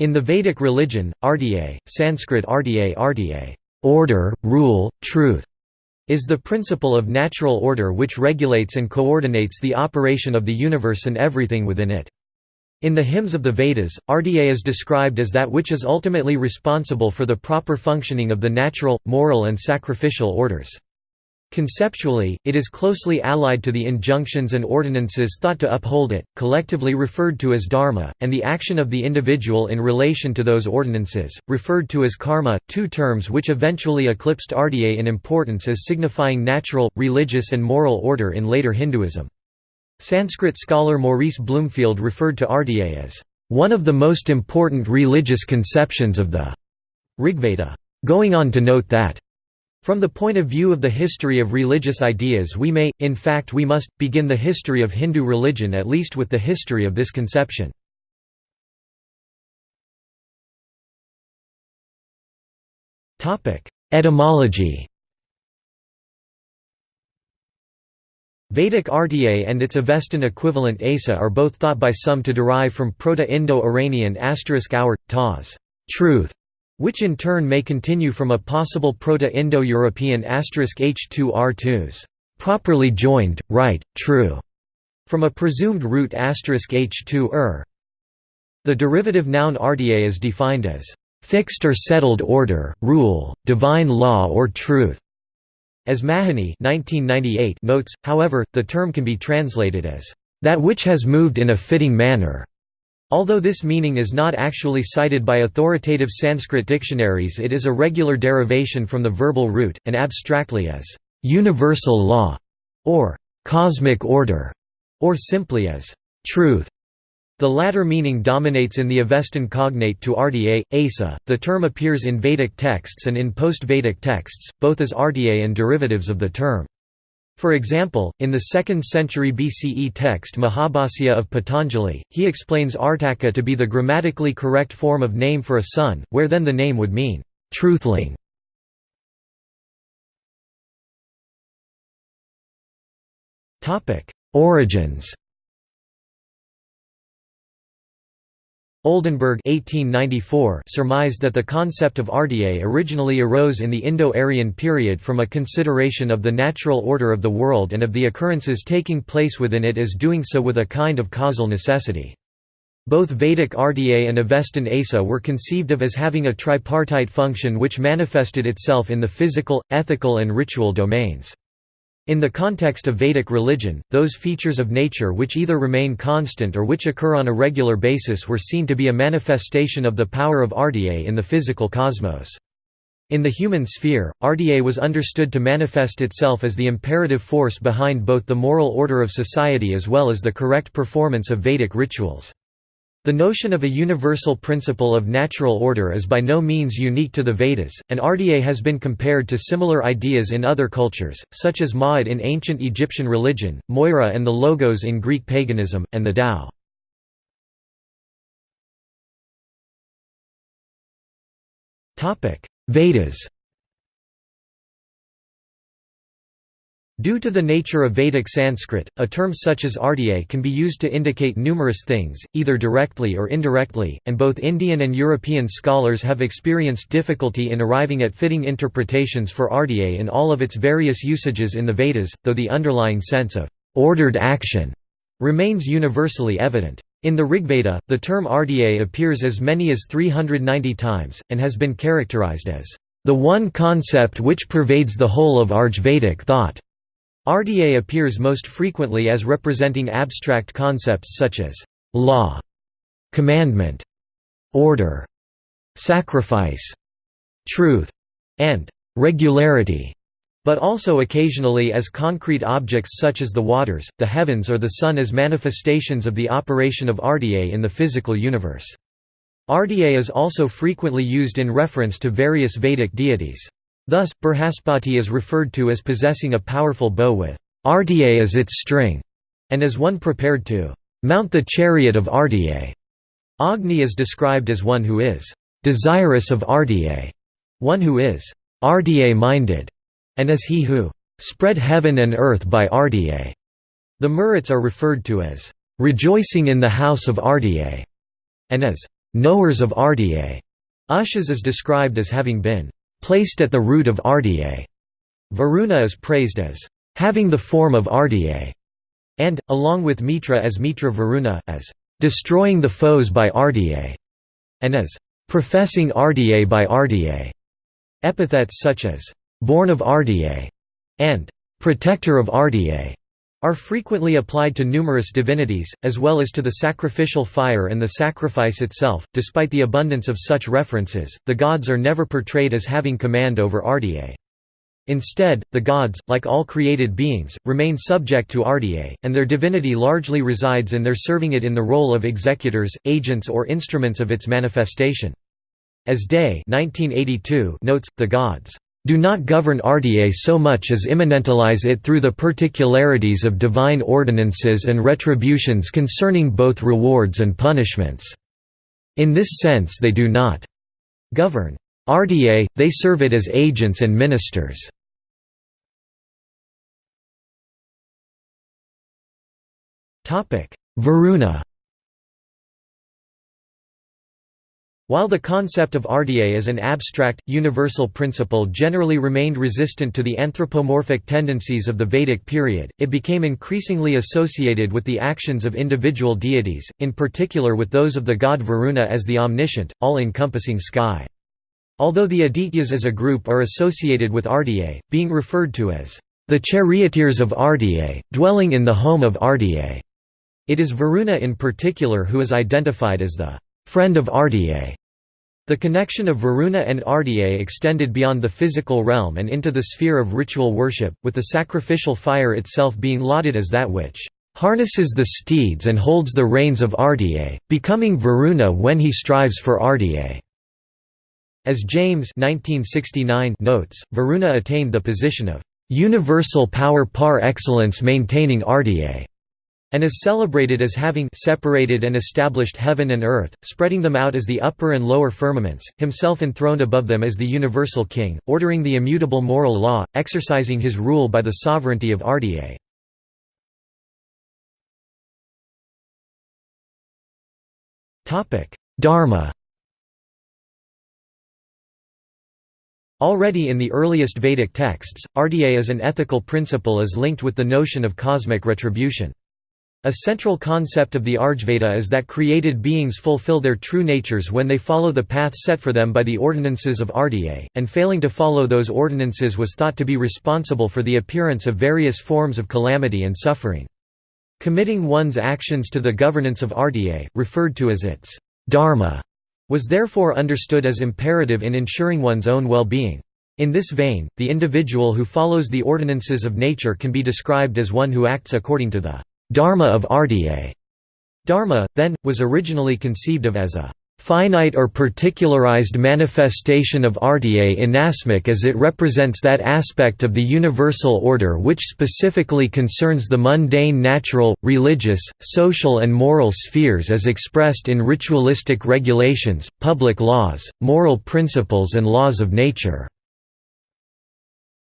In the Vedic religion, Ardya, Sanskrit Ardya Ardya order, rule, truth, is the principle of natural order which regulates and coordinates the operation of the universe and everything within it. In the hymns of the Vedas, Ardya is described as that which is ultimately responsible for the proper functioning of the natural, moral and sacrificial orders. Conceptually, it is closely allied to the injunctions and ordinances thought to uphold it, collectively referred to as dharma, and the action of the individual in relation to those ordinances, referred to as karma, two terms which eventually eclipsed ardya in importance as signifying natural, religious and moral order in later Hinduism. Sanskrit scholar Maurice Bloomfield referred to ardya as, "...one of the most important religious conceptions of the Rigveda", going on to note that from the point of view of the history of religious ideas we may, in fact we must, begin the history of Hindu religion at least with the history of this conception. Etymology Vedic Artier and its Avestan equivalent Asa are both thought by some to derive from Proto-Indo-Iranian asterisk *hour, taz, truth, which in turn may continue from a possible Proto-Indo-European h2r2s, properly joined, right, true, from a presumed root h2er. The derivative noun artie is defined as fixed or settled order, rule, divine law or truth. As Mahony notes, however, the term can be translated as that which has moved in a fitting manner. Although this meaning is not actually cited by authoritative Sanskrit dictionaries it is a regular derivation from the verbal root, and abstractly as «universal law» or «cosmic order» or simply as «truth». The latter meaning dominates in the Avestan cognate to RDA, Asa. The term appears in Vedic texts and in post-Vedic texts, both as RDA and derivatives of the term. For example, in the 2nd century BCE text Mahabhasya of Patanjali, he explains Artaka to be the grammatically correct form of name for a son, where then the name would mean, truthling. Origins Oldenberg 1894 surmised that the concept of RDA originally arose in the Indo-Aryan period from a consideration of the natural order of the world and of the occurrences taking place within it as doing so with a kind of causal necessity. Both Vedic RDA and Avestan Asa were conceived of as having a tripartite function which manifested itself in the physical, ethical and ritual domains. In the context of Vedic religion, those features of nature which either remain constant or which occur on a regular basis were seen to be a manifestation of the power of Ardya in the physical cosmos. In the human sphere, Ardya was understood to manifest itself as the imperative force behind both the moral order of society as well as the correct performance of Vedic rituals. The notion of a universal principle of natural order is by no means unique to the Vedas, and Ardya has been compared to similar ideas in other cultures, such as Ma'at in ancient Egyptian religion, Moira and the Logos in Greek paganism, and the Tao. Vedas Due to the nature of Vedic Sanskrit, a term such as Ardya can be used to indicate numerous things, either directly or indirectly, and both Indian and European scholars have experienced difficulty in arriving at fitting interpretations for Ardya in all of its various usages in the Vedas, though the underlying sense of ordered action remains universally evident. In the Rigveda, the term Ardya appears as many as 390 times, and has been characterized as the one concept which pervades the whole of Rigvedic thought. Ardya appears most frequently as representing abstract concepts such as law, commandment, order, sacrifice, truth, and regularity, but also occasionally as concrete objects such as the waters, the heavens or the sun as manifestations of the operation of Ardya in the physical universe. Ardya is also frequently used in reference to various Vedic deities. Thus, Brihaspati is referred to as possessing a powerful bow with Ardya as its string, and as one prepared to mount the chariot of Ardya. Agni is described as one who is desirous of Ardya, one who is Ardya-minded, and as he who spread heaven and earth by Ardya. The Maruts are referred to as rejoicing in the house of Ardya, and as knowers of Ardya. Ushas is described as having been placed at the root of Ardya. Varuna is praised as having the form of Ardya, and, along with Mitra as Mitra Varuna, as destroying the foes by Ardya, and as professing Ardya by Ardya. Epithets such as born of Ardya and protector of Ardya are frequently applied to numerous divinities, as well as to the sacrificial fire and the sacrifice itself. Despite the abundance of such references, the gods are never portrayed as having command over Ardya. Instead, the gods, like all created beings, remain subject to Ardya, and their divinity largely resides in their serving it in the role of executors, agents or instruments of its manifestation. As Day 1982 notes, the gods do not govern RDA so much as immanentalize it through the particularities of divine ordinances and retributions concerning both rewards and punishments. In this sense they do not govern RDA, they serve it as agents and ministers. Varuna While the concept of Ardya as an abstract, universal principle generally remained resistant to the anthropomorphic tendencies of the Vedic period, it became increasingly associated with the actions of individual deities, in particular with those of the god Varuna as the omniscient, all-encompassing sky. Although the Adityas as a group are associated with Ardya, being referred to as the charioteers of Ardya, dwelling in the home of Ardya, it is Varuna in particular who is identified as the friend of Ardya. The connection of Varuna and Ardya extended beyond the physical realm and into the sphere of ritual worship, with the sacrificial fire itself being lauded as that which harnesses the steeds and holds the reins of Ardya, becoming Varuna when he strives for Ardya. As James 1969 notes, Varuna attained the position of universal power par excellence maintaining Ardya and is celebrated as having separated and established heaven and earth, spreading them out as the upper and lower firmaments, himself enthroned above them as the universal king, ordering the immutable moral law, exercising his rule by the sovereignty of Ardya. Dharma Already in the earliest Vedic texts, Ardya as an ethical principle is linked with the notion of cosmic retribution. A central concept of the Rigveda is that created beings fulfill their true natures when they follow the path set for them by the ordinances of Ardya, and failing to follow those ordinances was thought to be responsible for the appearance of various forms of calamity and suffering. Committing one's actions to the governance of Ardya, referred to as its dharma, was therefore understood as imperative in ensuring one's own well-being. In this vein, the individual who follows the ordinances of nature can be described as one who acts according to the Dharma of Ardya. Dharma, then, was originally conceived of as a finite or particularized manifestation of Ardya inasmuch as it represents that aspect of the universal order which specifically concerns the mundane natural, religious, social and moral spheres as expressed in ritualistic regulations, public laws, moral principles and laws of nature.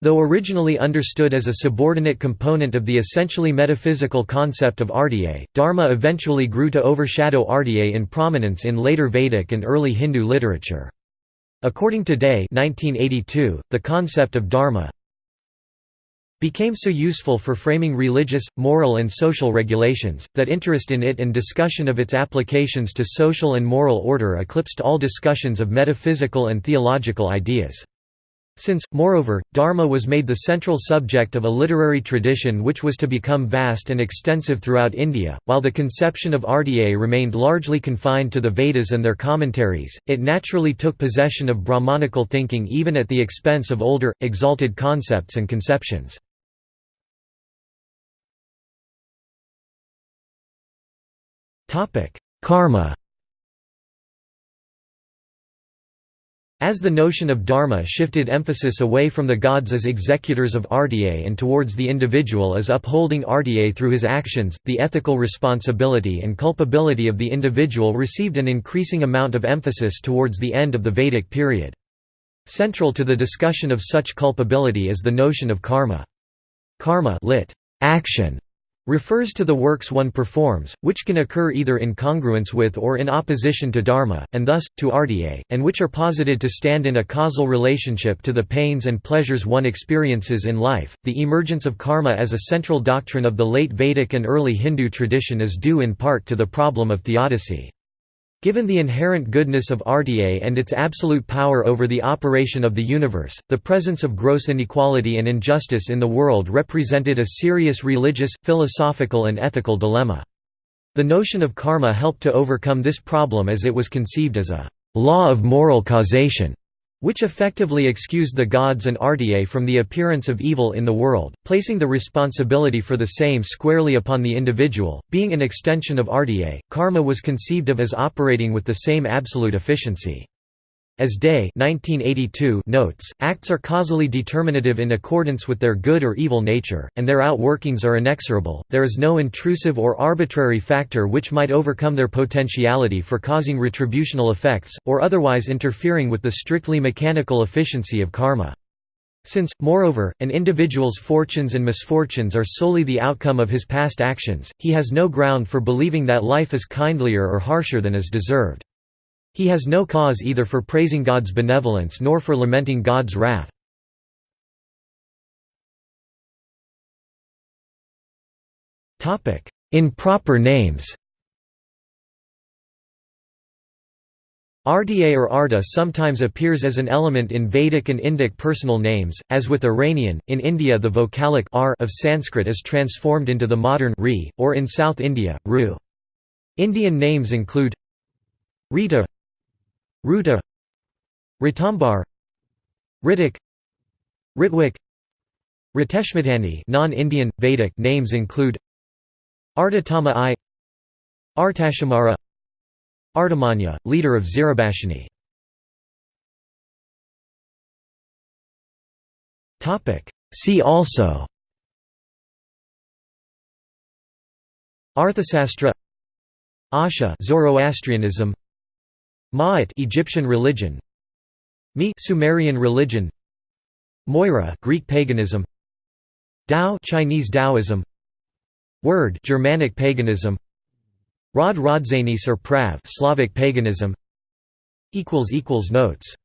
Though originally understood as a subordinate component of the essentially metaphysical concept of Ardya, Dharma eventually grew to overshadow Ardya in prominence in later Vedic and early Hindu literature. According to Day 1982, the concept of Dharma became so useful for framing religious, moral and social regulations, that interest in it and discussion of its applications to social and moral order eclipsed all discussions of metaphysical and theological ideas. Since, moreover, Dharma was made the central subject of a literary tradition which was to become vast and extensive throughout India, while the conception of Ardya remained largely confined to the Vedas and their commentaries, it naturally took possession of Brahmanical thinking even at the expense of older, exalted concepts and conceptions. Karma As the notion of dharma shifted emphasis away from the gods as executors of Ardya and towards the individual as upholding Ardya through his actions, the ethical responsibility and culpability of the individual received an increasing amount of emphasis towards the end of the Vedic period. Central to the discussion of such culpability is the notion of karma. Karma lit. action refers to the works one performs, which can occur either in congruence with or in opposition to dharma, and thus, to ardiye, and which are posited to stand in a causal relationship to the pains and pleasures one experiences in life. The emergence of karma as a central doctrine of the late Vedic and early Hindu tradition is due in part to the problem of theodicy. Given the inherent goodness of ardiye and its absolute power over the operation of the universe, the presence of gross inequality and injustice in the world represented a serious religious, philosophical and ethical dilemma. The notion of karma helped to overcome this problem as it was conceived as a «law of moral causation» which effectively excused the gods and ardiye from the appearance of evil in the world, placing the responsibility for the same squarely upon the individual. Being an extension of ardiye, karma was conceived of as operating with the same absolute efficiency. As Day 1982 notes, acts are causally determinative in accordance with their good or evil nature, and their outworkings are inexorable, there is no intrusive or arbitrary factor which might overcome their potentiality for causing retributional effects, or otherwise interfering with the strictly mechanical efficiency of karma. Since, moreover, an individual's fortunes and misfortunes are solely the outcome of his past actions, he has no ground for believing that life is kindlier or harsher than is deserved. He has no cause either for praising God's benevolence nor for lamenting God's wrath. Improper names Ardiye or Arda sometimes appears as an element in Vedic and Indic personal names, as with Iranian. In India, the vocalic r of Sanskrit is transformed into the modern ri, or in South India, ru. Indian names include Rita, Ruta Ritambar Ritik Ritwik Riteshmatani non-Indian, Vedic names include Artatama I Artashumara Artamanya, leader of Zirabashini See also Arthasastra Asha Zoroastrianism Ma'at Egyptian religion. Mi Sumerian religion. Moira Greek paganism. Tao Chinese Taoism. Wyrd Germanic paganism. Rod Rodzanis or Prav Slavic paganism. Equals equals notes